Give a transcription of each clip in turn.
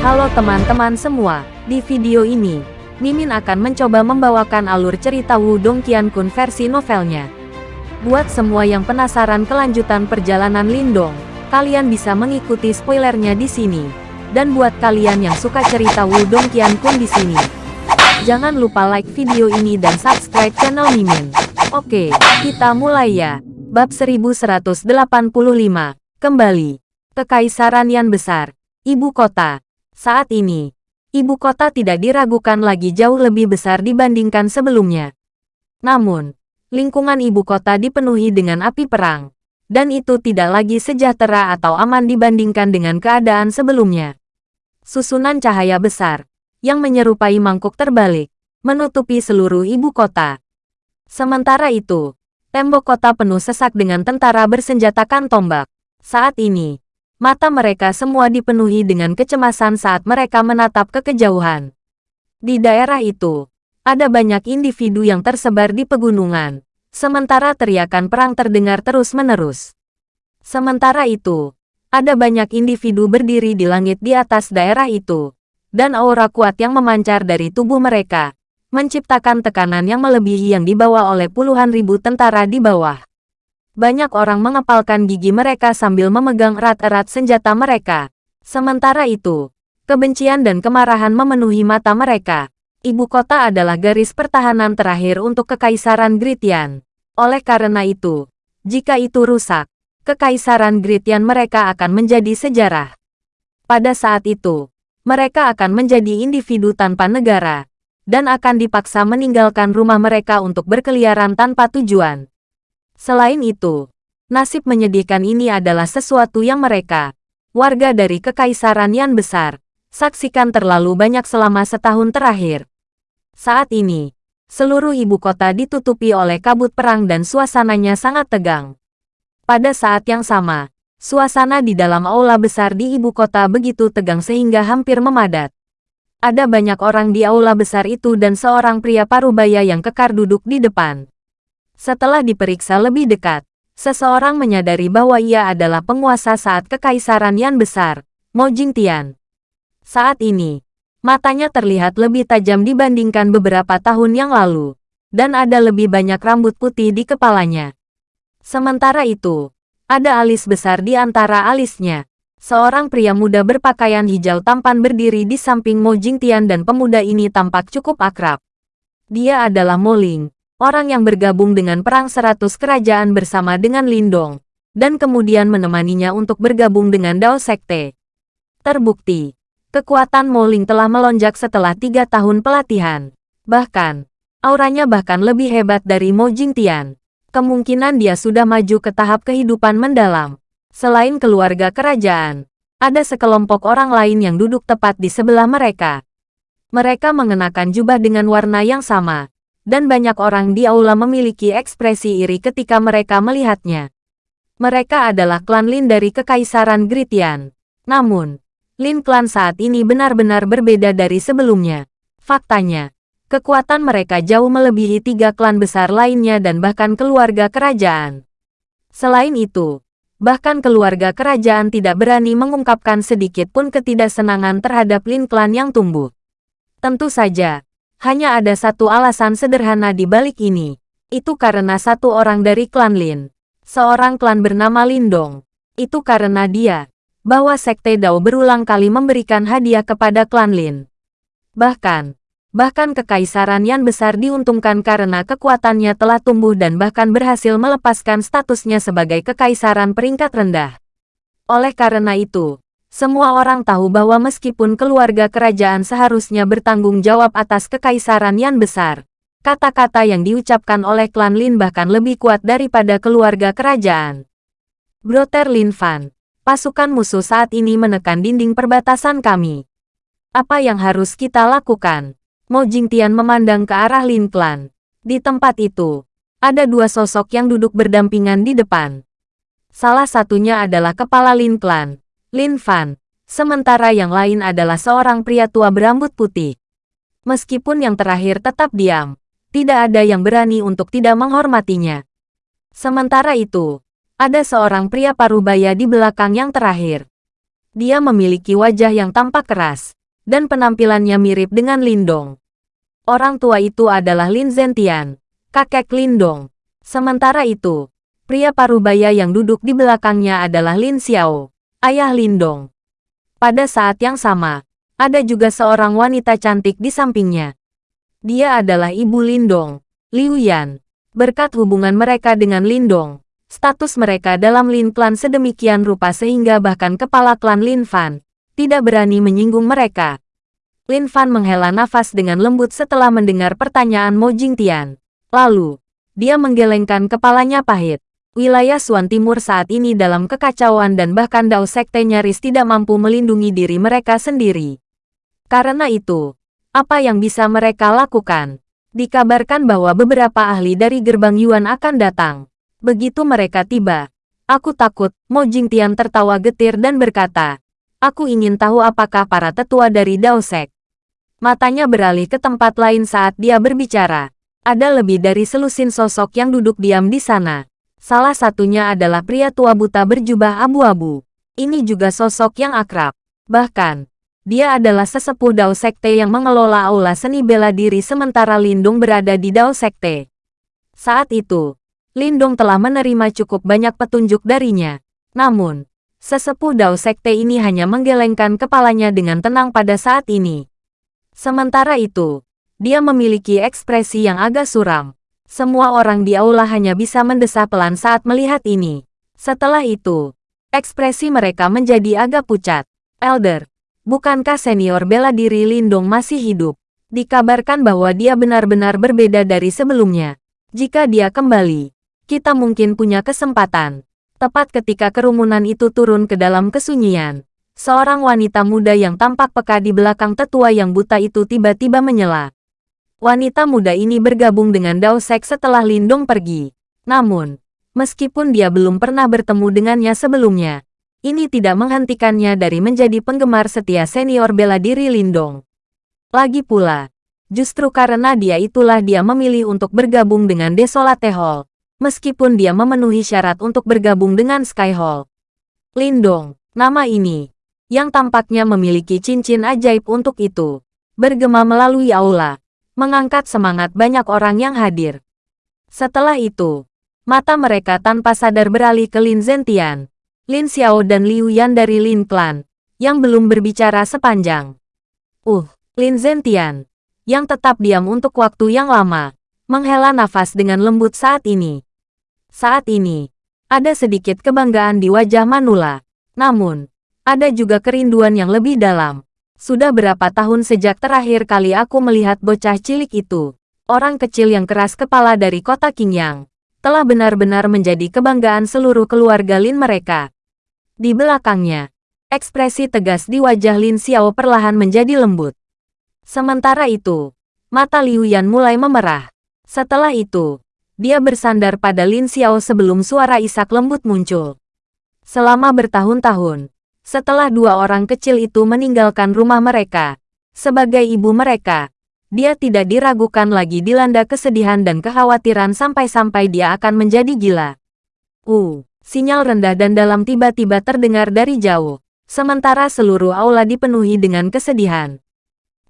Halo teman-teman semua, di video ini, Mimin akan mencoba membawakan alur cerita Wudong Qiankun versi novelnya. Buat semua yang penasaran kelanjutan perjalanan Lindong, kalian bisa mengikuti spoilernya di sini. Dan buat kalian yang suka cerita Wudong Qiankun di sini, jangan lupa like video ini dan subscribe channel Mimin. Oke, kita mulai ya. Bab 1185, kembali. Kekaisaran yang besar, ibu kota. Saat ini, ibu kota tidak diragukan lagi jauh lebih besar dibandingkan sebelumnya. Namun, lingkungan ibu kota dipenuhi dengan api perang, dan itu tidak lagi sejahtera atau aman dibandingkan dengan keadaan sebelumnya. Susunan cahaya besar, yang menyerupai mangkuk terbalik, menutupi seluruh ibu kota. Sementara itu, tembok kota penuh sesak dengan tentara bersenjatakan tombak. Saat ini, Mata mereka semua dipenuhi dengan kecemasan saat mereka menatap ke kejauhan. Di daerah itu, ada banyak individu yang tersebar di pegunungan, sementara teriakan perang terdengar terus-menerus. Sementara itu, ada banyak individu berdiri di langit di atas daerah itu, dan aura kuat yang memancar dari tubuh mereka, menciptakan tekanan yang melebihi yang dibawa oleh puluhan ribu tentara di bawah. Banyak orang mengepalkan gigi mereka sambil memegang erat-erat senjata mereka. Sementara itu, kebencian dan kemarahan memenuhi mata mereka. Ibu kota adalah garis pertahanan terakhir untuk Kekaisaran Gritian. Oleh karena itu, jika itu rusak, Kekaisaran Gritian mereka akan menjadi sejarah. Pada saat itu, mereka akan menjadi individu tanpa negara, dan akan dipaksa meninggalkan rumah mereka untuk berkeliaran tanpa tujuan. Selain itu, nasib menyedihkan ini adalah sesuatu yang mereka, warga dari Kekaisaran yang besar, saksikan terlalu banyak selama setahun terakhir. Saat ini, seluruh ibu kota ditutupi oleh kabut perang dan suasananya sangat tegang. Pada saat yang sama, suasana di dalam aula besar di ibu kota begitu tegang sehingga hampir memadat. Ada banyak orang di aula besar itu dan seorang pria parubaya yang kekar duduk di depan. Setelah diperiksa lebih dekat, seseorang menyadari bahwa ia adalah penguasa saat kekaisaran yang besar, Mo Jingtian. Saat ini, matanya terlihat lebih tajam dibandingkan beberapa tahun yang lalu, dan ada lebih banyak rambut putih di kepalanya. Sementara itu, ada alis besar di antara alisnya. Seorang pria muda berpakaian hijau tampan berdiri di samping Mo Jingtian dan pemuda ini tampak cukup akrab. Dia adalah Mo Ling, orang yang bergabung dengan Perang Seratus Kerajaan bersama dengan Lindong, dan kemudian menemaninya untuk bergabung dengan Dao Sekte. Terbukti, kekuatan Moling telah melonjak setelah tiga tahun pelatihan. Bahkan, auranya bahkan lebih hebat dari Mo Jingtian. Kemungkinan dia sudah maju ke tahap kehidupan mendalam. Selain keluarga kerajaan, ada sekelompok orang lain yang duduk tepat di sebelah mereka. Mereka mengenakan jubah dengan warna yang sama, dan banyak orang di aula memiliki ekspresi iri ketika mereka melihatnya. Mereka adalah klan Lin dari Kekaisaran Gritian. Namun, Lin klan saat ini benar-benar berbeda dari sebelumnya. Faktanya, kekuatan mereka jauh melebihi tiga klan besar lainnya dan bahkan keluarga kerajaan. Selain itu, bahkan keluarga kerajaan tidak berani mengungkapkan sedikit pun ketidaksenangan terhadap Lin klan yang tumbuh. Tentu saja, hanya ada satu alasan sederhana di balik ini. Itu karena satu orang dari klan Lin. Seorang klan bernama Lindong. Itu karena dia, bahwa Sekte Dao berulang kali memberikan hadiah kepada klan Lin. Bahkan, bahkan kekaisaran yang besar diuntungkan karena kekuatannya telah tumbuh dan bahkan berhasil melepaskan statusnya sebagai kekaisaran peringkat rendah. Oleh karena itu, semua orang tahu bahwa meskipun keluarga kerajaan seharusnya bertanggung jawab atas kekaisaran yang besar, kata-kata yang diucapkan oleh klan Lin bahkan lebih kuat daripada keluarga kerajaan. Broter Lin Fan, pasukan musuh saat ini menekan dinding perbatasan kami. Apa yang harus kita lakukan? Mo Jingtian memandang ke arah Lin Clan. Di tempat itu, ada dua sosok yang duduk berdampingan di depan. Salah satunya adalah kepala Lin Clan, Lin Fan. Sementara yang lain adalah seorang pria tua berambut putih. Meskipun yang terakhir tetap diam, tidak ada yang berani untuk tidak menghormatinya. Sementara itu, ada seorang pria parubaya di belakang yang terakhir. Dia memiliki wajah yang tampak keras, dan penampilannya mirip dengan Lindong. Orang tua itu adalah Lin Zentian, kakek Lindong. Sementara itu, pria parubaya yang duduk di belakangnya adalah Lin Xiao, ayah Lindong. Pada saat yang sama, ada juga seorang wanita cantik di sampingnya. Dia adalah ibu Lindong, Liu Yan. Berkat hubungan mereka dengan Lindong, status mereka dalam Lin Clan sedemikian rupa sehingga bahkan kepala klan Lin Fan tidak berani menyinggung mereka. Lin Fan menghela nafas dengan lembut setelah mendengar pertanyaan Mo Jingtian. Lalu, dia menggelengkan kepalanya pahit. Wilayah Suan Timur saat ini dalam kekacauan dan bahkan Dao Sekte nyaris tidak mampu melindungi diri mereka sendiri. Karena itu, apa yang bisa mereka lakukan? Dikabarkan bahwa beberapa ahli dari gerbang Yuan akan datang. Begitu mereka tiba, aku takut, Mo Jingtian tertawa getir dan berkata, aku ingin tahu apakah para tetua dari Daosek. Matanya beralih ke tempat lain saat dia berbicara. Ada lebih dari selusin sosok yang duduk diam di sana. Salah satunya adalah pria tua buta berjubah abu-abu. Ini juga sosok yang akrab. Bahkan, dia adalah sesepuh Dao Sekte yang mengelola aula seni bela diri sementara Lindung berada di Dao Sekte. Saat itu, Lindong telah menerima cukup banyak petunjuk darinya. Namun, sesepuh Dao Sekte ini hanya menggelengkan kepalanya dengan tenang pada saat ini. Sementara itu, dia memiliki ekspresi yang agak suram. Semua orang di aula hanya bisa mendesah pelan saat melihat ini. Setelah itu, ekspresi mereka menjadi agak pucat. Elder, bukankah senior bela diri Lindong masih hidup? Dikabarkan bahwa dia benar-benar berbeda dari sebelumnya. Jika dia kembali, kita mungkin punya kesempatan. Tepat ketika kerumunan itu turun ke dalam kesunyian, seorang wanita muda yang tampak peka di belakang tetua yang buta itu tiba-tiba menyela. Wanita muda ini bergabung dengan Dao Sek setelah Lindong pergi. Namun, meskipun dia belum pernah bertemu dengannya sebelumnya, ini tidak menghentikannya dari menjadi penggemar setia senior bela diri Lindong. Lagi pula, justru karena dia itulah dia memilih untuk bergabung dengan Desolate Hall, meskipun dia memenuhi syarat untuk bergabung dengan Sky Hall. Lindong, nama ini, yang tampaknya memiliki cincin ajaib untuk itu, bergema melalui aula, mengangkat semangat banyak orang yang hadir. Setelah itu, mata mereka tanpa sadar beralih ke Lin Zentian, Lin Xiao dan Liu Yan dari Lin Clan, yang belum berbicara sepanjang. Uh, Lin Zentian, yang tetap diam untuk waktu yang lama, menghela nafas dengan lembut saat ini. Saat ini, ada sedikit kebanggaan di wajah Manula. Namun, ada juga kerinduan yang lebih dalam. Sudah berapa tahun sejak terakhir kali aku melihat bocah cilik itu, orang kecil yang keras kepala dari kota Qingyang, telah benar-benar menjadi kebanggaan seluruh keluarga Lin mereka. Di belakangnya, ekspresi tegas di wajah Lin Xiao perlahan menjadi lembut. Sementara itu, mata Liu Yan mulai memerah. Setelah itu, dia bersandar pada Lin Xiao sebelum suara isak lembut muncul. Selama bertahun-tahun, setelah dua orang kecil itu meninggalkan rumah mereka, sebagai ibu mereka, dia tidak diragukan lagi dilanda kesedihan dan kekhawatiran sampai-sampai dia akan menjadi gila. Uh, sinyal rendah dan dalam tiba-tiba terdengar dari jauh, sementara seluruh aula dipenuhi dengan kesedihan.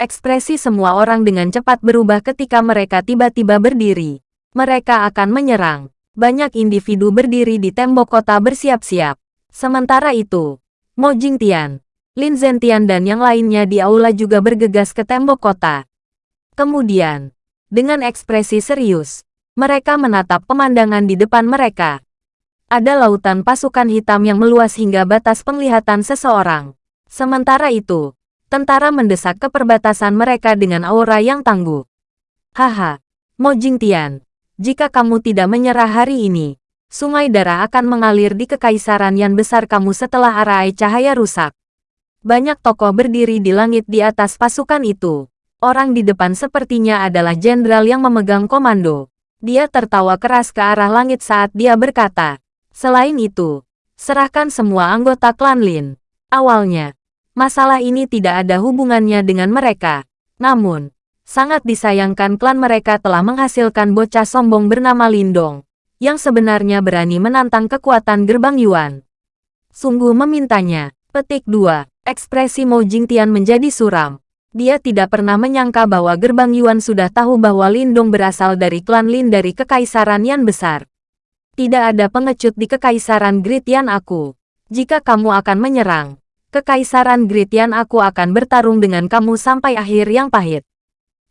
Ekspresi semua orang dengan cepat berubah ketika mereka tiba-tiba berdiri. Mereka akan menyerang. Banyak individu berdiri di tembok kota bersiap-siap. Sementara itu, Mo Jingtian, Lin Zentian dan yang lainnya di aula juga bergegas ke tembok kota. Kemudian, dengan ekspresi serius, mereka menatap pemandangan di depan mereka. Ada lautan pasukan hitam yang meluas hingga batas penglihatan seseorang. Sementara itu, tentara mendesak ke perbatasan mereka dengan aura yang tangguh. Haha, Mo Jingtian, jika kamu tidak menyerah hari ini, sungai darah akan mengalir di kekaisaran yang besar kamu setelah arai cahaya rusak. Banyak tokoh berdiri di langit di atas pasukan itu. Orang di depan sepertinya adalah jenderal yang memegang komando. Dia tertawa keras ke arah langit saat dia berkata, Selain itu, serahkan semua anggota klan Lin. Awalnya, masalah ini tidak ada hubungannya dengan mereka. Namun, Sangat disayangkan klan mereka telah menghasilkan bocah sombong bernama Lindong, yang sebenarnya berani menantang kekuatan gerbang Yuan. Sungguh memintanya, Petik 2. Ekspresi Mo Jingtian menjadi suram. Dia tidak pernah menyangka bahwa gerbang Yuan sudah tahu bahwa Lindong berasal dari klan Lin dari Kekaisaran Yan besar. Tidak ada pengecut di Kekaisaran Gritian aku. Jika kamu akan menyerang, Kekaisaran Gritian aku akan bertarung dengan kamu sampai akhir yang pahit.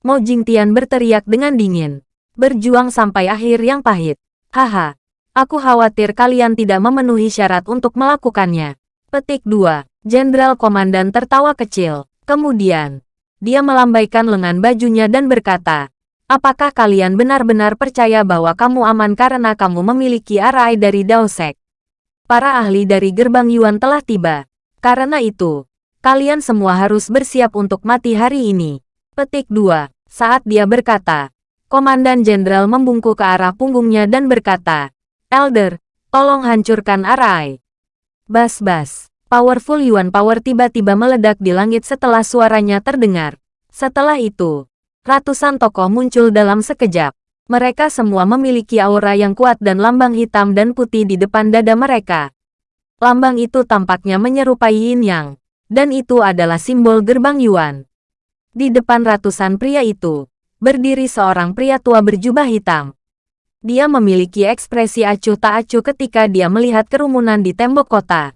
Mo Jingtian berteriak dengan dingin. Berjuang sampai akhir yang pahit. Haha. Aku khawatir kalian tidak memenuhi syarat untuk melakukannya. Petik 2. Jenderal Komandan tertawa kecil. Kemudian, dia melambaikan lengan bajunya dan berkata, Apakah kalian benar-benar percaya bahwa kamu aman karena kamu memiliki arai dari Daosek? Para ahli dari gerbang Yuan telah tiba. Karena itu, kalian semua harus bersiap untuk mati hari ini. Petik 2. Saat dia berkata, Komandan Jenderal membungkuk ke arah punggungnya dan berkata, Elder, tolong hancurkan Arai. Bas-bas. Powerful Yuan Power tiba-tiba meledak di langit setelah suaranya terdengar. Setelah itu, ratusan tokoh muncul dalam sekejap. Mereka semua memiliki aura yang kuat dan lambang hitam dan putih di depan dada mereka. Lambang itu tampaknya menyerupai yin yang, dan itu adalah simbol gerbang Yuan. Di depan ratusan pria itu, berdiri seorang pria tua berjubah hitam. Dia memiliki ekspresi acuh tak acuh ketika dia melihat kerumunan di tembok kota.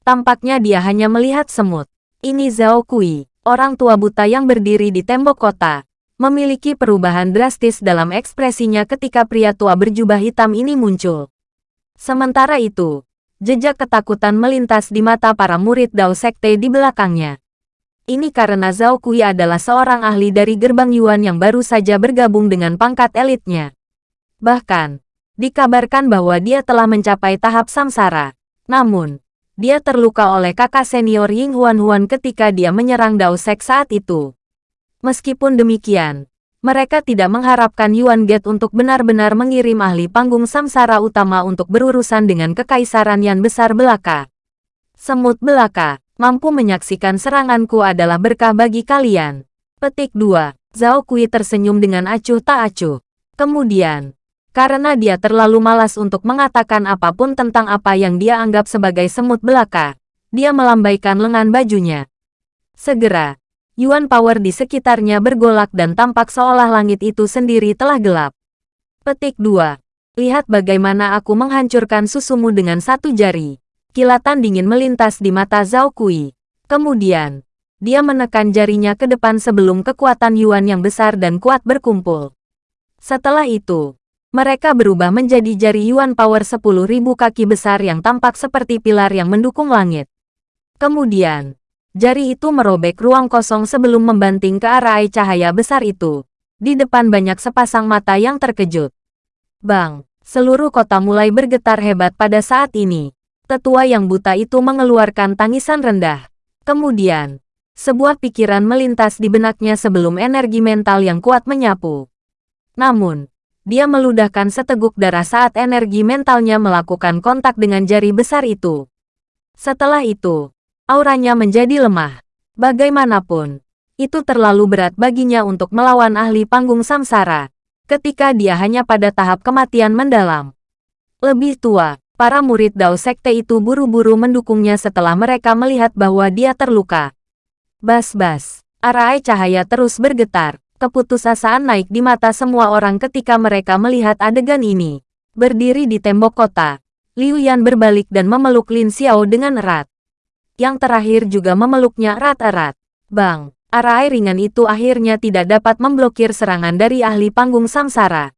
Tampaknya dia hanya melihat semut. Ini Zhao Kui, orang tua buta yang berdiri di tembok kota, memiliki perubahan drastis dalam ekspresinya ketika pria tua berjubah hitam ini muncul. Sementara itu, Jejak ketakutan melintas di mata para murid Dao Sekte di belakangnya. Ini karena Zhao Kui adalah seorang ahli dari gerbang Yuan yang baru saja bergabung dengan pangkat elitnya. Bahkan, dikabarkan bahwa dia telah mencapai tahap samsara. Namun, dia terluka oleh kakak senior Ying Huan Huan ketika dia menyerang Dao Sek saat itu. Meskipun demikian, mereka tidak mengharapkan Yuan Gate untuk benar-benar mengirim ahli panggung samsara utama untuk berurusan dengan kekaisaran yang besar belaka. Semut belaka, mampu menyaksikan seranganku adalah berkah bagi kalian. Petik 2. Zhao Kui tersenyum dengan acuh tak acuh. Kemudian, karena dia terlalu malas untuk mengatakan apa pun tentang apa yang dia anggap sebagai semut belaka, dia melambaikan lengan bajunya. Segera, Yuan Power di sekitarnya bergolak dan tampak seolah langit itu sendiri telah gelap. Petik 2. Lihat bagaimana aku menghancurkan susumu dengan satu jari. Kilatan dingin melintas di mata Zhao Kui. Kemudian, dia menekan jarinya ke depan sebelum kekuatan Yuan yang besar dan kuat berkumpul. Setelah itu, mereka berubah menjadi jari Yuan Power 10.000 kaki besar yang tampak seperti pilar yang mendukung langit. Kemudian, Jari itu merobek ruang kosong sebelum membanting ke arah cahaya besar itu. Di depan banyak sepasang mata yang terkejut. Bang, seluruh kota mulai bergetar hebat pada saat ini. Tetua yang buta itu mengeluarkan tangisan rendah. Kemudian, sebuah pikiran melintas di benaknya sebelum energi mental yang kuat menyapu. Namun, dia meludahkan seteguk darah saat energi mentalnya melakukan kontak dengan jari besar itu. Setelah itu, auranya menjadi lemah. Bagaimanapun, itu terlalu berat baginya untuk melawan ahli panggung samsara, ketika dia hanya pada tahap kematian mendalam. Lebih tua, para murid Dao Sekte itu buru-buru mendukungnya setelah mereka melihat bahwa dia terluka. Bas-bas, arai cahaya terus bergetar, keputusasaan naik di mata semua orang ketika mereka melihat adegan ini. Berdiri di tembok kota, Liu Yan berbalik dan memeluk Lin Xiao dengan erat yang terakhir juga memeluknya erat-erat. Bang, arai ringan itu akhirnya tidak dapat memblokir serangan dari ahli panggung samsara.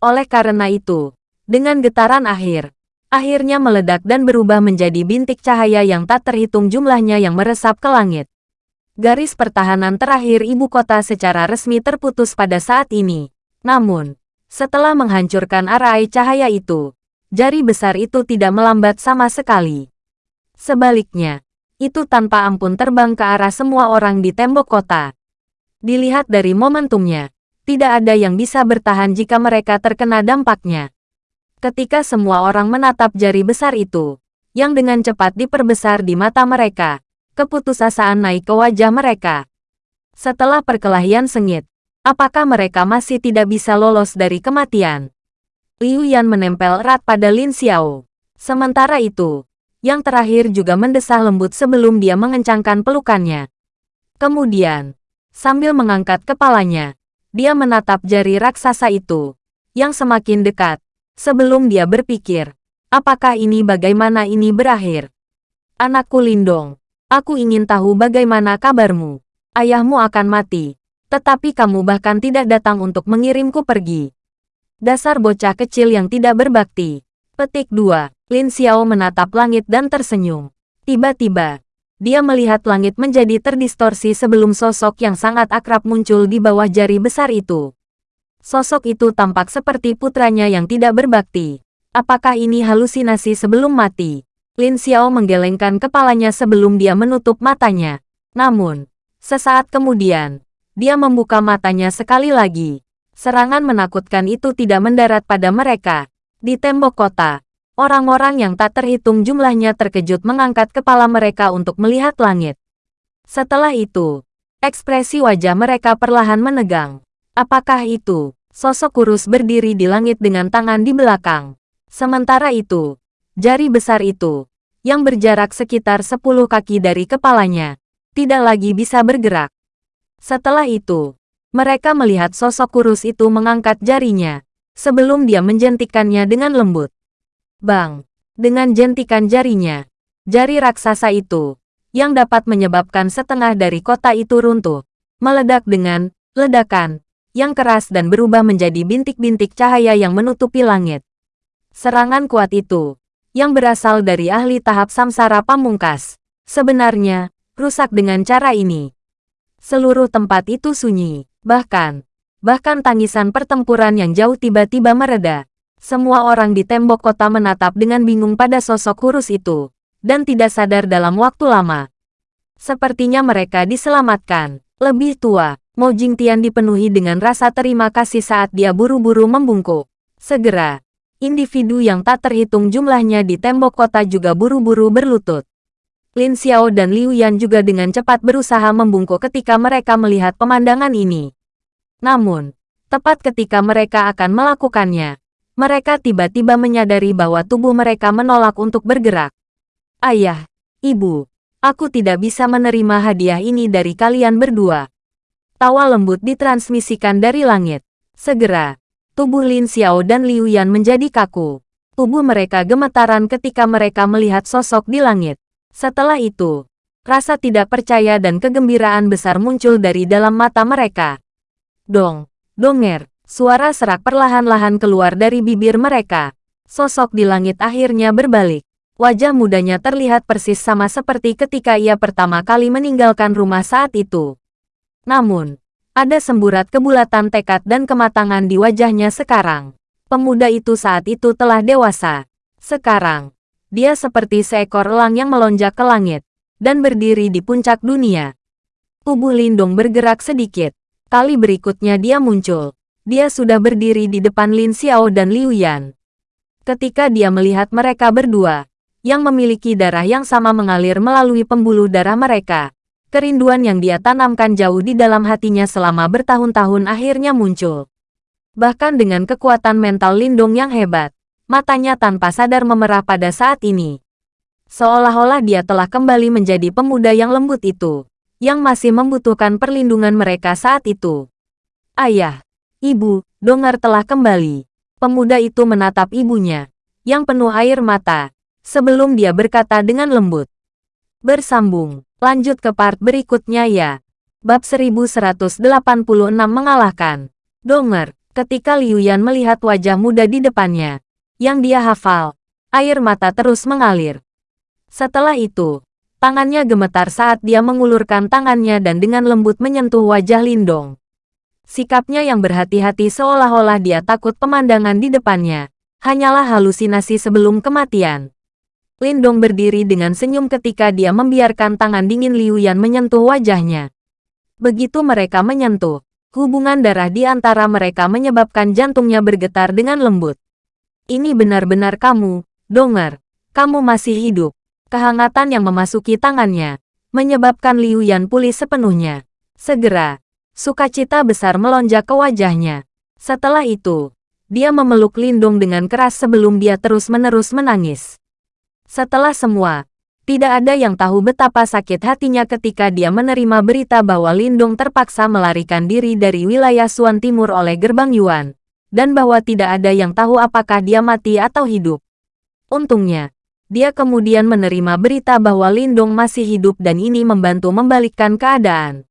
Oleh karena itu, dengan getaran akhir, akhirnya meledak dan berubah menjadi bintik cahaya yang tak terhitung jumlahnya yang meresap ke langit. Garis pertahanan terakhir ibu kota secara resmi terputus pada saat ini. Namun, setelah menghancurkan arai cahaya itu, jari besar itu tidak melambat sama sekali. Sebaliknya, itu tanpa ampun terbang ke arah semua orang di tembok kota. Dilihat dari momentumnya, tidak ada yang bisa bertahan jika mereka terkena dampaknya. Ketika semua orang menatap jari besar itu, yang dengan cepat diperbesar di mata mereka, keputusasaan naik ke wajah mereka. Setelah perkelahian sengit, apakah mereka masih tidak bisa lolos dari kematian? Liu Yan menempel erat pada Lin Xiao. Sementara itu, Yang terakhir juga mendesah lembut sebelum dia mengencangkan pelukannya. Kemudian, sambil mengangkat kepalanya, dia menatap jari raksasa itu, yang semakin dekat, sebelum dia berpikir, apakah ini bagaimana ini berakhir? Anakku Lindong, aku ingin tahu bagaimana kabarmu. Ayahmu akan mati, tetapi kamu bahkan tidak datang untuk mengirimku pergi. Dasar bocah kecil yang tidak berbakti. Petik 2. Lin Xiao menatap langit dan tersenyum. Tiba-tiba, dia melihat langit menjadi terdistorsi sebelum sosok yang sangat akrab muncul di bawah jari besar itu. Sosok itu tampak seperti putranya yang tidak berbakti. Apakah ini halusinasi sebelum mati? Lin Xiao menggelengkan kepalanya sebelum dia menutup matanya. Namun, sesaat kemudian, dia membuka matanya sekali lagi. Serangan menakutkan itu tidak mendarat pada mereka. Di tembok kota, orang-orang yang tak terhitung jumlahnya terkejut mengangkat kepala mereka untuk melihat langit. Setelah itu, ekspresi wajah mereka perlahan menegang. Apakah itu? Sosok kurus berdiri di langit dengan tangan di belakang. Sementara itu, jari besar itu, yang berjarak sekitar 10 kaki dari kepalanya, tidak lagi bisa bergerak. Setelah itu, mereka melihat sosok kurus itu mengangkat jarinya, sebelum dia menjentikannya dengan lembut. Bang! Dengan jentikan jarinya, jari raksasa itu, yang dapat menyebabkan setengah dari kota itu runtuh, meledak dengan ledakan yang keras dan berubah menjadi bintik-bintik cahaya yang menutupi langit. Serangan kuat itu yang berasal dari ahli tahap samsara pamungkas. Sebenarnya, rusak dengan cara ini. Seluruh tempat itu sunyi, bahkan, bahkan tangisan pertempuran yang jauh tiba-tiba mereda. Semua orang di tembok kota menatap dengan bingung pada sosok kurus itu, dan tidak sadar dalam waktu lama. Sepertinya mereka diselamatkan. Lebih tua, Mo Jingtian dipenuhi dengan rasa terima kasih saat dia buru-buru membungkuk. Segera, individu yang tak terhitung jumlahnya di tembok kota juga buru-buru berlutut. Lin Xiao dan Liu Yan juga dengan cepat berusaha membungkuk ketika mereka melihat pemandangan ini. Namun, tepat ketika mereka akan melakukannya, mereka tiba-tiba menyadari bahwa tubuh mereka menolak untuk bergerak. Ayah, ibu, aku tidak bisa menerima hadiah ini dari kalian berdua. Tawa lembut ditransmisikan dari langit. Segera, Tubuh Lin Xiao dan Liu Yan menjadi kaku. Tubuh mereka gemetaran ketika mereka melihat sosok di langit. Setelah itu, rasa tidak percaya dan kegembiraan besar muncul dari dalam mata mereka. Dong, donger, suara serak perlahan-lahan keluar dari bibir mereka. Sosok di langit akhirnya berbalik. Wajah mudanya terlihat persis sama seperti ketika ia pertama kali meninggalkan rumah saat itu. Namun, ada semburat kebulatan tekad dan kematangan di wajahnya sekarang. Pemuda itu saat itu telah dewasa. Sekarang, dia seperti seekor elang yang melonjak ke langit dan berdiri di puncak dunia. Tubuh Lindong bergerak sedikit. Kali berikutnya dia muncul. Dia sudah berdiri di depan Lin Xiao dan Liu Yan. Ketika dia melihat mereka berdua, yang memiliki darah yang sama mengalir melalui pembuluh darah mereka, Kerinduan yang dia tanamkan jauh di dalam hatinya selama bertahun-tahun akhirnya muncul. Bahkan dengan kekuatan mental Lindung yang hebat, matanya tanpa sadar memerah pada saat ini. Seolah-olah dia telah kembali menjadi pemuda yang lembut itu, yang masih membutuhkan perlindungan mereka saat itu. Ayah, ibu, Dongar telah kembali. Pemuda itu menatap ibunya, yang penuh air mata, sebelum dia berkata dengan lembut. Bersambung. Lanjut ke part berikutnya ya. Bab 1186 mengalahkan. Donger, ketika Liu Yan melihat wajah muda di depannya, yang dia hafal, air mata terus mengalir. Setelah itu, tangannya gemetar saat dia mengulurkan tangannya dan dengan lembut menyentuh wajah Lindong. Sikapnya yang berhati-hati seolah-olah dia takut pemandangan di depannya, hanyalah halusinasi sebelum kematian. Lindong berdiri dengan senyum ketika dia membiarkan tangan dingin Liu Yan menyentuh wajahnya. Begitu mereka menyentuh, hubungan darah di antara mereka menyebabkan jantungnya bergetar dengan lembut. Ini benar-benar kamu, Donger. Kamu masih hidup. Kehangatan yang memasuki tangannya, menyebabkan Liu Yan pulih sepenuhnya. Segera, sukacita besar melonjak ke wajahnya. Setelah itu, dia memeluk Lindong dengan keras sebelum dia terus-menerus menangis. Setelah semua, tidak ada yang tahu betapa sakit hatinya ketika dia menerima berita bahwa Lindong terpaksa melarikan diri dari wilayah Suan Timur oleh gerbang Yuan, dan bahwa tidak ada yang tahu apakah dia mati atau hidup. Untungnya, dia kemudian menerima berita bahwa Lindong masih hidup dan ini membantu membalikkan keadaan.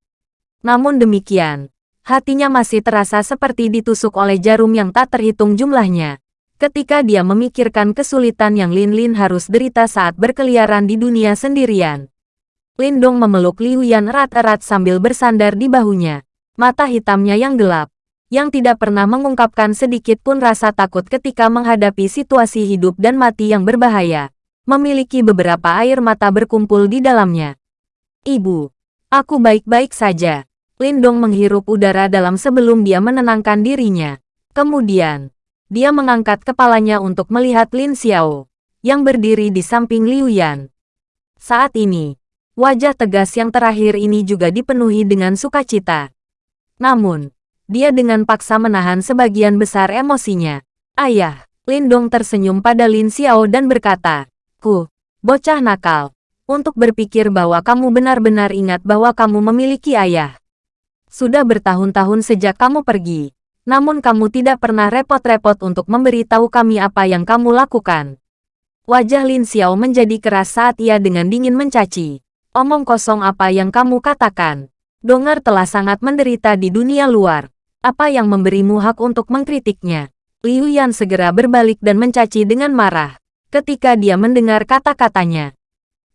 Namun demikian, hatinya masih terasa seperti ditusuk oleh jarum yang tak terhitung jumlahnya. Ketika dia memikirkan kesulitan yang Lin Lin harus derita saat berkeliaran di dunia sendirian. Lindong memeluk Liu Yan erat-erat sambil bersandar di bahunya. Mata hitamnya yang gelap, yang tidak pernah mengungkapkan sedikit pun rasa takut ketika menghadapi situasi hidup dan mati yang berbahaya, memiliki beberapa air mata berkumpul di dalamnya. Ibu, aku baik-baik saja. Lindong menghirup udara dalam sebelum dia menenangkan dirinya. Kemudian, dia mengangkat kepalanya untuk melihat Lin Xiao, yang berdiri di samping Liu Yan. Saat ini, wajah tegas yang terakhir ini juga dipenuhi dengan sukacita. Namun, dia dengan paksa menahan sebagian besar emosinya. Ayah, Lindong tersenyum pada Lin Xiao dan berkata, Ku, bocah nakal, untuk berpikir bahwa kamu benar-benar ingat bahwa kamu memiliki ayah. Sudah bertahun-tahun sejak kamu pergi, namun kamu tidak pernah repot-repot untuk memberitahu kami apa yang kamu lakukan. Wajah Lin Xiao menjadi keras saat ia dengan dingin mencaci. Omong kosong apa yang kamu katakan. Dongar telah sangat menderita di dunia luar. Apa yang memberimu hak untuk mengkritiknya? Liu Yan segera berbalik dan mencaci dengan marah ketika dia mendengar kata-katanya.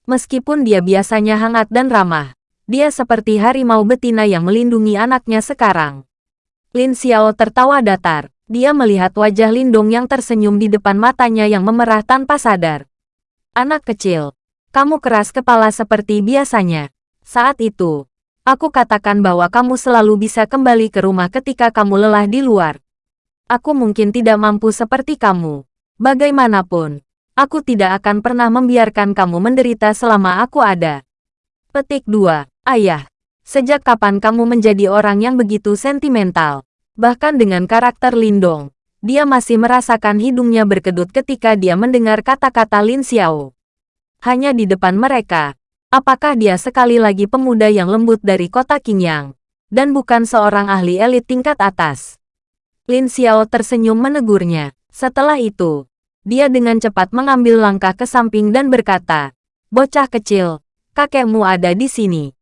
Meskipun dia biasanya hangat dan ramah, dia seperti harimau betina yang melindungi anaknya sekarang. Lin Xiao tertawa datar. Dia melihat wajah Lindong yang tersenyum di depan matanya yang memerah tanpa sadar. Anak kecil, kamu keras kepala seperti biasanya. Saat itu, aku katakan bahwa kamu selalu bisa kembali ke rumah ketika kamu lelah di luar. Aku mungkin tidak mampu seperti kamu. Bagaimanapun, aku tidak akan pernah membiarkan kamu menderita selama aku ada. Petik 2. Ayah, sejak kapan kamu menjadi orang yang begitu sentimental? Bahkan dengan karakter Lindong, dia masih merasakan hidungnya berkedut ketika dia mendengar kata-kata Lin Xiao. Hanya di depan mereka, apakah dia sekali lagi pemuda yang lembut dari kota Qingyang, dan bukan seorang ahli elit tingkat atas? Lin Xiao tersenyum menegurnya. Setelah itu, dia dengan cepat mengambil langkah ke samping dan berkata, Bocah kecil, kakekmu ada di sini.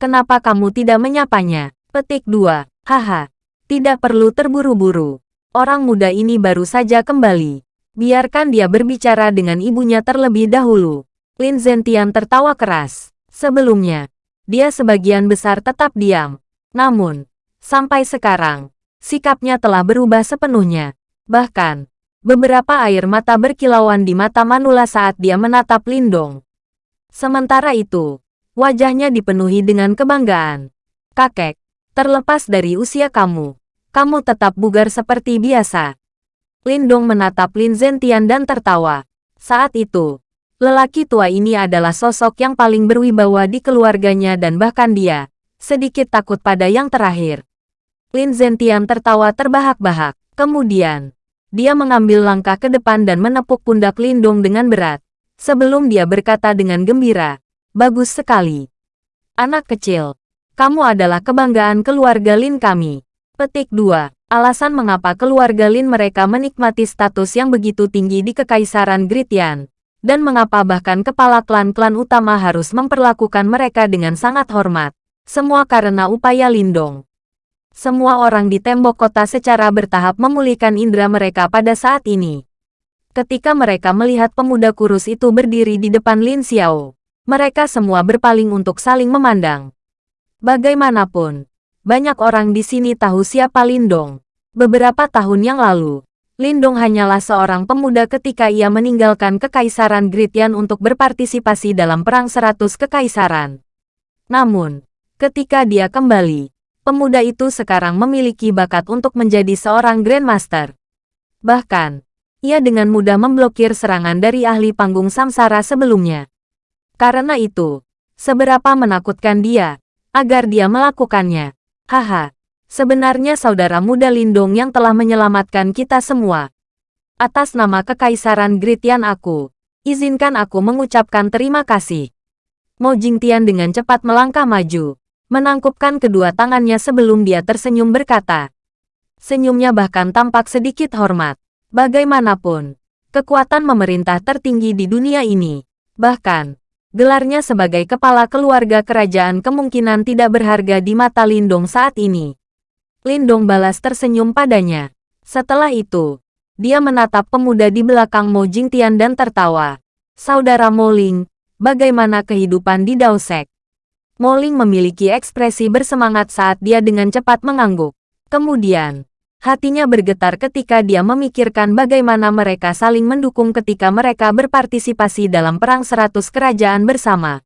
Kenapa kamu tidak menyapanya? Petik 2. Haha. Tidak perlu terburu-buru. Orang muda ini baru saja kembali. Biarkan dia berbicara dengan ibunya terlebih dahulu. Lin Zentian tertawa keras. Sebelumnya, dia sebagian besar tetap diam. Namun, sampai sekarang, sikapnya telah berubah sepenuhnya. Bahkan, beberapa air mata berkilauan di mata Manula saat dia menatap Lindong. Sementara itu, Wajahnya dipenuhi dengan kebanggaan. Kakek, terlepas dari usia kamu, kamu tetap bugar seperti biasa. Lindong menatap Lin Zentian dan tertawa. Saat itu, lelaki tua ini adalah sosok yang paling berwibawa di keluarganya dan bahkan dia, sedikit takut pada yang terakhir. Lin Zentian tertawa terbahak-bahak. Kemudian, dia mengambil langkah ke depan dan menepuk pundak Lindong dengan berat. Sebelum dia berkata dengan gembira, Bagus sekali. Anak kecil, kamu adalah kebanggaan keluarga Lin kami. Petik 2. Alasan mengapa keluarga Lin mereka menikmati status yang begitu tinggi di Kekaisaran Gritian, dan mengapa bahkan kepala klan-klan utama harus memperlakukan mereka dengan sangat hormat. Semua karena upaya Lindong. Semua orang di tembok kota secara bertahap memulihkan indera mereka pada saat ini. Ketika mereka melihat pemuda kurus itu berdiri di depan Lin Xiao, mereka semua berpaling untuk saling memandang. Bagaimanapun, banyak orang di sini tahu siapa Lindong. Beberapa tahun yang lalu, Lindong hanyalah seorang pemuda ketika ia meninggalkan Kekaisaran Gritian untuk berpartisipasi dalam Perang Seratus Kekaisaran. Namun, ketika dia kembali, pemuda itu sekarang memiliki bakat untuk menjadi seorang Grandmaster. Bahkan, ia dengan mudah memblokir serangan dari ahli panggung samsara sebelumnya. Karena itu, seberapa menakutkan dia, agar dia melakukannya. Haha, sebenarnya saudara muda Lindong yang telah menyelamatkan kita semua. Atas nama Kekaisaran Gritian aku, Izinkan aku mengucapkan terima kasih. Mo Jingtian dengan cepat melangkah maju, menangkupkan kedua tangannya sebelum dia tersenyum berkata. Senyumnya bahkan tampak sedikit hormat. Bagaimanapun, kekuatan memerintah tertinggi di dunia ini, bahkan, gelarnya sebagai kepala keluarga kerajaan kemungkinan tidak berharga di mata Lindong saat ini. Lindong balas tersenyum padanya. Setelah itu, dia menatap pemuda di belakang Mo Jingtian dan tertawa. Saudara Moling, bagaimana kehidupan di Daosek? Moling memiliki ekspresi bersemangat saat dia dengan cepat mengangguk. Kemudian, hatinya bergetar ketika dia memikirkan bagaimana mereka saling mendukung ketika mereka berpartisipasi dalam Perang Seratus Kerajaan bersama.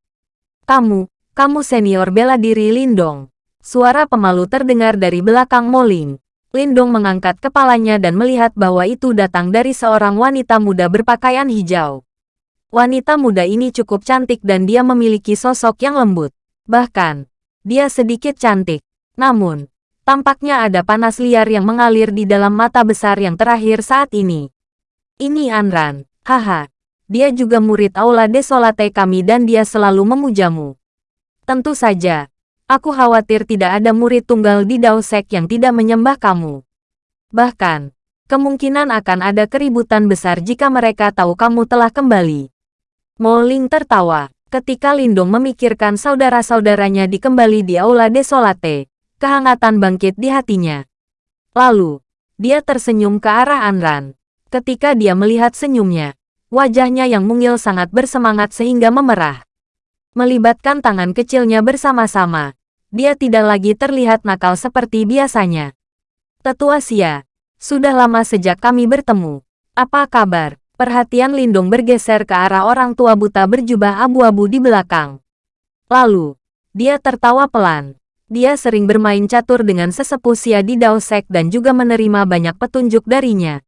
Kamu, kamu senior bela diri Lindong. Suara pemalu terdengar dari belakang Moling. Lindong mengangkat kepalanya dan melihat bahwa itu datang dari seorang wanita muda berpakaian hijau. Wanita muda ini cukup cantik dan dia memiliki sosok yang lembut. Bahkan, dia sedikit cantik. Namun, tampaknya ada panas liar yang mengalir di dalam mata besar yang terakhir saat ini. Ini Anran, haha. Dia juga murid Aula Desolate kami dan dia selalu memujamu. Tentu saja, aku khawatir tidak ada murid tunggal di Daosek yang tidak menyembah kamu. Bahkan, kemungkinan akan ada keributan besar jika mereka tahu kamu telah kembali. Moling tertawa. Ketika Lindong memikirkan saudara-saudaranya di kembali di Aula Desolate, kehangatan bangkit di hatinya. Lalu, dia tersenyum ke arah Anran. Ketika dia melihat senyumnya, wajahnya yang mungil sangat bersemangat sehingga memerah. Melibatkan tangan kecilnya bersama-sama, dia tidak lagi terlihat nakal seperti biasanya. Tetua Sia, sudah lama sejak kami bertemu. Apa kabar? Perhatian Lindong bergeser ke arah orang tua buta berjubah abu-abu di belakang. Lalu, dia tertawa pelan. Dia sering bermain catur dengan sesepuh Sia di Daosek dan juga menerima banyak petunjuk darinya.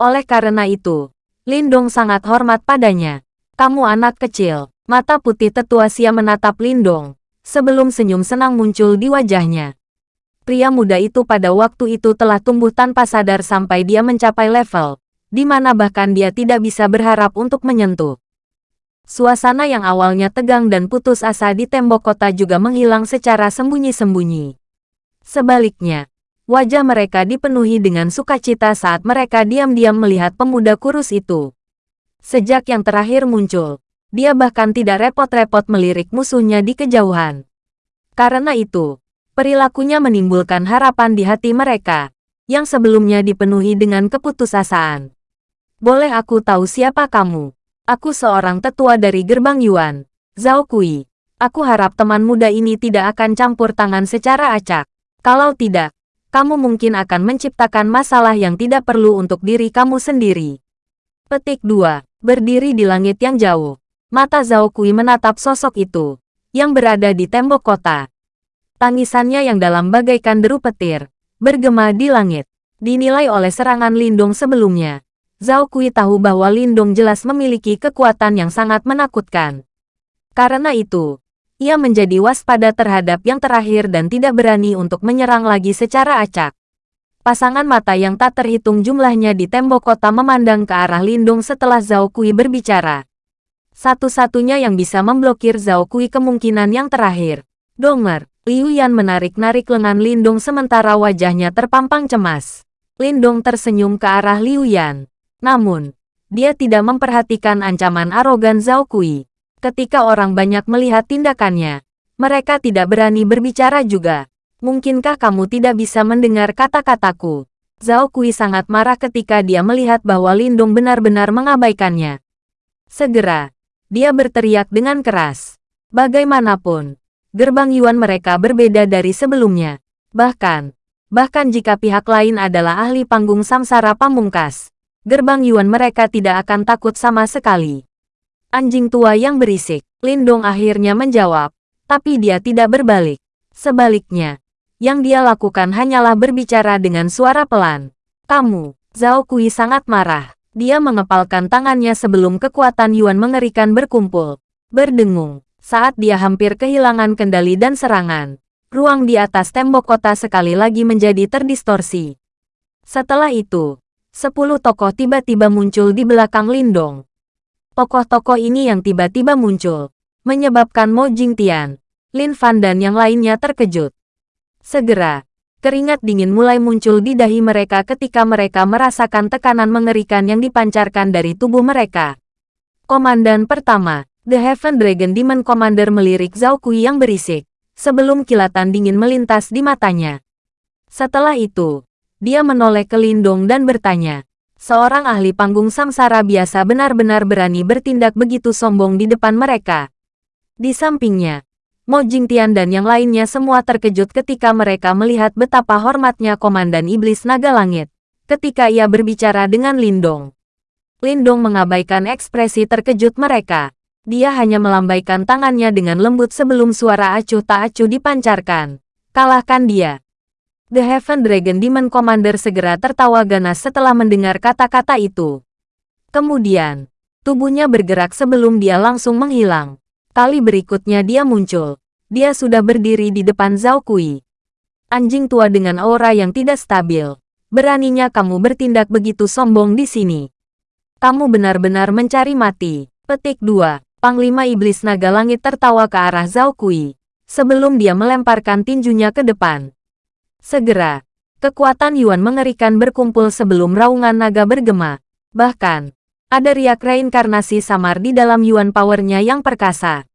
Oleh karena itu, Lindong sangat hormat padanya. Kamu anak kecil. Mata putih tetua Sia menatap Lindong, sebelum senyum senang muncul di wajahnya. Pria muda itu pada waktu itu telah tumbuh tanpa sadar sampai dia mencapai level di mana bahkan dia tidak bisa berharap untuk menyentuh. Suasana yang awalnya tegang dan putus asa di tembok kota juga menghilang secara sembunyi-sembunyi. Sebaliknya, wajah mereka dipenuhi dengan sukacita saat mereka diam-diam melihat pemuda kurus itu. Sejak yang terakhir muncul, dia bahkan tidak repot-repot melirik musuhnya di kejauhan. Karena itu, perilakunya menimbulkan harapan di hati mereka, yang sebelumnya dipenuhi dengan keputusasaan. Boleh aku tahu siapa kamu? Aku seorang tetua dari gerbang Yuan, Zhao Kui. Aku harap teman muda ini tidak akan campur tangan secara acak. Kalau tidak, kamu mungkin akan menciptakan masalah yang tidak perlu untuk diri kamu sendiri. Petik 2. Berdiri di langit yang jauh. Mata Zhao Kui menatap sosok itu, yang berada di tembok kota. Tangisannya yang dalam bagaikan deru petir, bergema di langit. Dinilai oleh serangan lindung sebelumnya, Zhao Kui tahu bahwa Lindong jelas memiliki kekuatan yang sangat menakutkan. Karena itu, ia menjadi waspada terhadap yang terakhir dan tidak berani untuk menyerang lagi secara acak. Pasangan mata yang tak terhitung jumlahnya di tembok kota memandang ke arah Lindong setelah Zhao Kui berbicara. Satu-satunya yang bisa memblokir Zhao Kui kemungkinan yang terakhir. Donger, Liu Yan menarik-narik lengan Lindong sementara wajahnya terpampang cemas. Lindong tersenyum ke arah Liu Yan. Namun, dia tidak memperhatikan ancaman arogan Zhao Kui. Ketika orang banyak melihat tindakannya, mereka tidak berani berbicara juga. Mungkinkah kamu tidak bisa mendengar kata-kataku? Zhao Kui sangat marah ketika dia melihat bahwa Lindung benar-benar mengabaikannya. Segera, dia berteriak dengan keras. Bagaimanapun, gerbang Yuan mereka berbeda dari sebelumnya. Bahkan, bahkan jika pihak lain adalah ahli panggung samsara pamungkas, gerbang Yuan mereka tidak akan takut sama sekali. Anjing tua yang berisik, Lindong akhirnya menjawab, tapi dia tidak berbalik. Sebaliknya, yang dia lakukan hanyalah berbicara dengan suara pelan. Kamu, Zhao Kui sangat marah. Dia mengepalkan tangannya sebelum kekuatan Yuan mengerikan berkumpul. Berdengung, saat dia hampir kehilangan kendali dan serangan. Ruang di atas tembok kota sekali lagi menjadi terdistorsi. Setelah itu, Sepuluh tokoh tiba-tiba muncul di belakang Lindong. Tokoh-tokoh ini yang tiba-tiba muncul, menyebabkan Mo Jingtian, Lin Fan dan yang lainnya terkejut. Segera, keringat dingin mulai muncul di dahi mereka ketika mereka merasakan tekanan mengerikan yang dipancarkan dari tubuh mereka. Komandan pertama, The Heaven Dragon Demon Commander melirik Zhao Kui yang berisik, sebelum kilatan dingin melintas di matanya. Setelah itu, dia menoleh ke Lindong dan bertanya, seorang ahli panggung samsara biasa benar-benar berani bertindak begitu sombong di depan mereka. Di sampingnya, Mo Jingtian dan yang lainnya semua terkejut ketika mereka melihat betapa hormatnya Komandan Iblis Naga Langit, ketika ia berbicara dengan Lindong. Lindong mengabaikan ekspresi terkejut mereka. Dia hanya melambaikan tangannya dengan lembut sebelum suara acuh tak acuh dipancarkan. Kalahkan dia. The Heaven Dragon Demon Commander segera tertawa ganas setelah mendengar kata-kata itu. Kemudian, tubuhnya bergerak sebelum dia langsung menghilang. Kali berikutnya dia muncul. Dia sudah berdiri di depan Zhao Kui. Anjing tua dengan aura yang tidak stabil. Beraninya kamu bertindak begitu sombong di sini. Kamu benar-benar mencari mati. Petik 2. Panglima Iblis Naga Langit tertawa ke arah Zhao Kui. Sebelum dia melemparkan tinjunya ke depan. Segera, kekuatan Yuan mengerikan berkumpul sebelum raungan naga bergema. Bahkan, ada riak reinkarnasi samar di dalam Yuan powernya yang perkasa.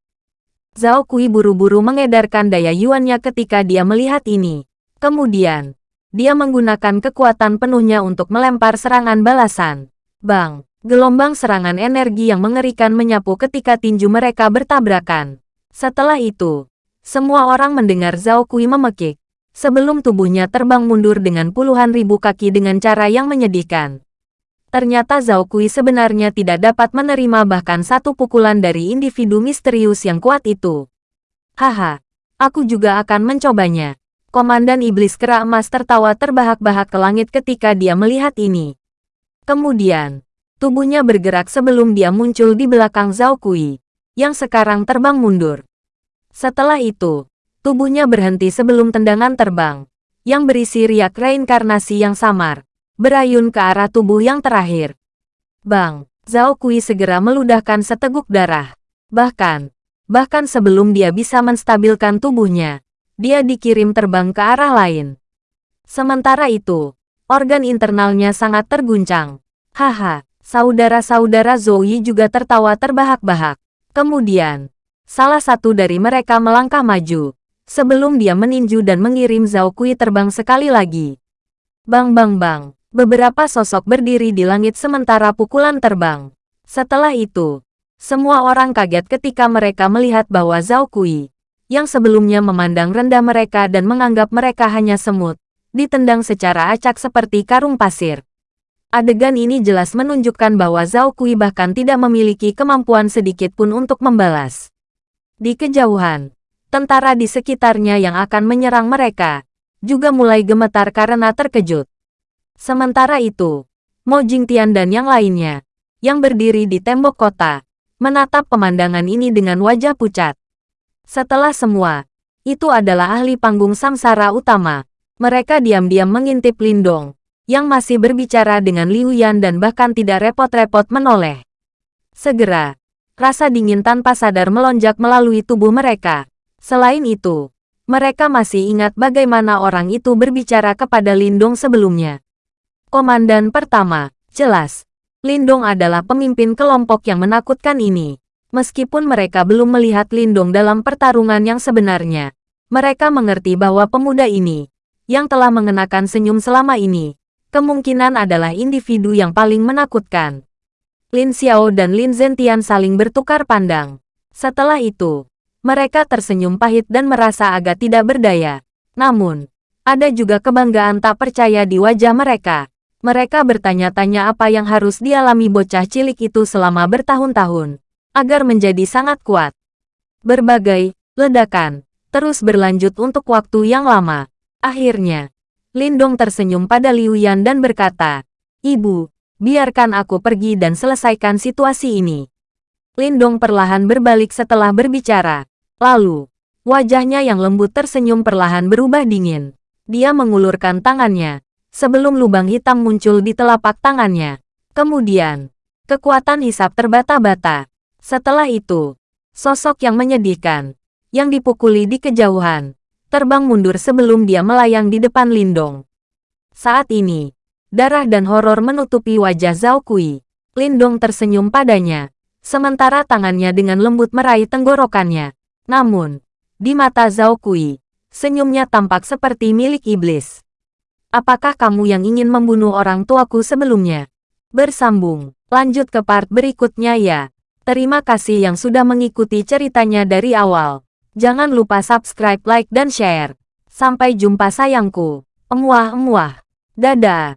Zhao Kui buru-buru mengedarkan daya Yuannya ketika dia melihat ini. Kemudian, dia menggunakan kekuatan penuhnya untuk melempar serangan balasan. Bang! Gelombang serangan energi yang mengerikan menyapu ketika tinju mereka bertabrakan. Setelah itu, semua orang mendengar Zhao Kui memekik sebelum tubuhnya terbang mundur dengan puluhan ribu kaki dengan cara yang menyedihkan. Ternyata Zhao Kui sebenarnya tidak dapat menerima bahkan satu pukulan dari individu misterius yang kuat itu. Haha, aku juga akan mencobanya. Komandan Iblis Kera Emas tertawa terbahak-bahak ke langit ketika dia melihat ini. Kemudian, tubuhnya bergerak sebelum dia muncul di belakang Zhao Kui, yang sekarang terbang mundur. Setelah itu, Tubuhnya berhenti sebelum tendangan terbang, yang berisi riak reinkarnasi yang samar, berayun ke arah tubuh yang terakhir. Bang, Zhao Kui segera meludahkan seteguk darah. Bahkan, bahkan sebelum dia bisa menstabilkan tubuhnya, dia dikirim terbang ke arah lain. Sementara itu, organ internalnya sangat terguncang. Haha, saudara-saudara Zoe juga tertawa terbahak-bahak. Kemudian, salah satu dari mereka melangkah maju, sebelum dia meninju dan mengirim Zhao Kui terbang sekali lagi. Bang bang bang, beberapa sosok berdiri di langit sementara pukulan terbang. Setelah itu, semua orang kaget ketika mereka melihat bahwa Zhao Kui, yang sebelumnya memandang rendah mereka dan menganggap mereka hanya semut, ditendang secara acak seperti karung pasir. Adegan ini jelas menunjukkan bahwa Zhao Kui bahkan tidak memiliki kemampuan sedikit pun untuk membalas. Di kejauhan, tentara di sekitarnya yang akan menyerang mereka, juga mulai gemetar karena terkejut. Sementara itu, Mo Jingtian dan yang lainnya, yang berdiri di tembok kota, menatap pemandangan ini dengan wajah pucat. Setelah semua, itu adalah ahli panggung samsara utama. Mereka diam-diam mengintip Lindong, yang masih berbicara dengan Liu Yan dan bahkan tidak repot-repot menoleh. Segera, rasa dingin tanpa sadar melonjak melalui tubuh mereka. Selain itu, mereka masih ingat bagaimana orang itu berbicara kepada Lindong sebelumnya. Komandan pertama, jelas, Lindong adalah pemimpin kelompok yang menakutkan ini. Meskipun mereka belum melihat Lindong dalam pertarungan yang sebenarnya, mereka mengerti bahwa pemuda ini, yang telah mengenakan senyum selama ini, kemungkinan adalah individu yang paling menakutkan. Lin Xiao dan Lin Zentian saling bertukar pandang. Setelah itu, mereka tersenyum pahit dan merasa agak tidak berdaya. Namun, ada juga kebanggaan tak percaya di wajah mereka. Mereka bertanya-tanya apa yang harus dialami bocah cilik itu selama bertahun-tahun, agar menjadi sangat kuat. Berbagai ledakan terus berlanjut untuk waktu yang lama. Akhirnya, Lindong tersenyum pada Liu Yan dan berkata, Ibu, biarkan aku pergi dan selesaikan situasi ini. Lindong perlahan berbalik setelah berbicara. Lalu, wajahnya yang lembut tersenyum perlahan berubah dingin. Dia mengulurkan tangannya, sebelum lubang hitam muncul di telapak tangannya. Kemudian, Kekuatan hisap terbata-bata. Setelah itu, sosok yang menyedihkan, yang dipukuli di kejauhan, terbang mundur sebelum dia melayang di depan Lindong. Saat ini, darah dan horor menutupi wajah Zhao Kui. Lindong tersenyum padanya, sementara tangannya dengan lembut meraih tenggorokannya. Namun, di mata Zhao Kui, senyumnya tampak seperti milik iblis. Apakah kamu yang ingin membunuh orang tuaku sebelumnya? Bersambung, lanjut ke part berikutnya ya. Terima kasih yang sudah mengikuti ceritanya dari awal. Jangan lupa subscribe, like, dan share. Sampai jumpa sayangku. Emuah-emuah. Dadah.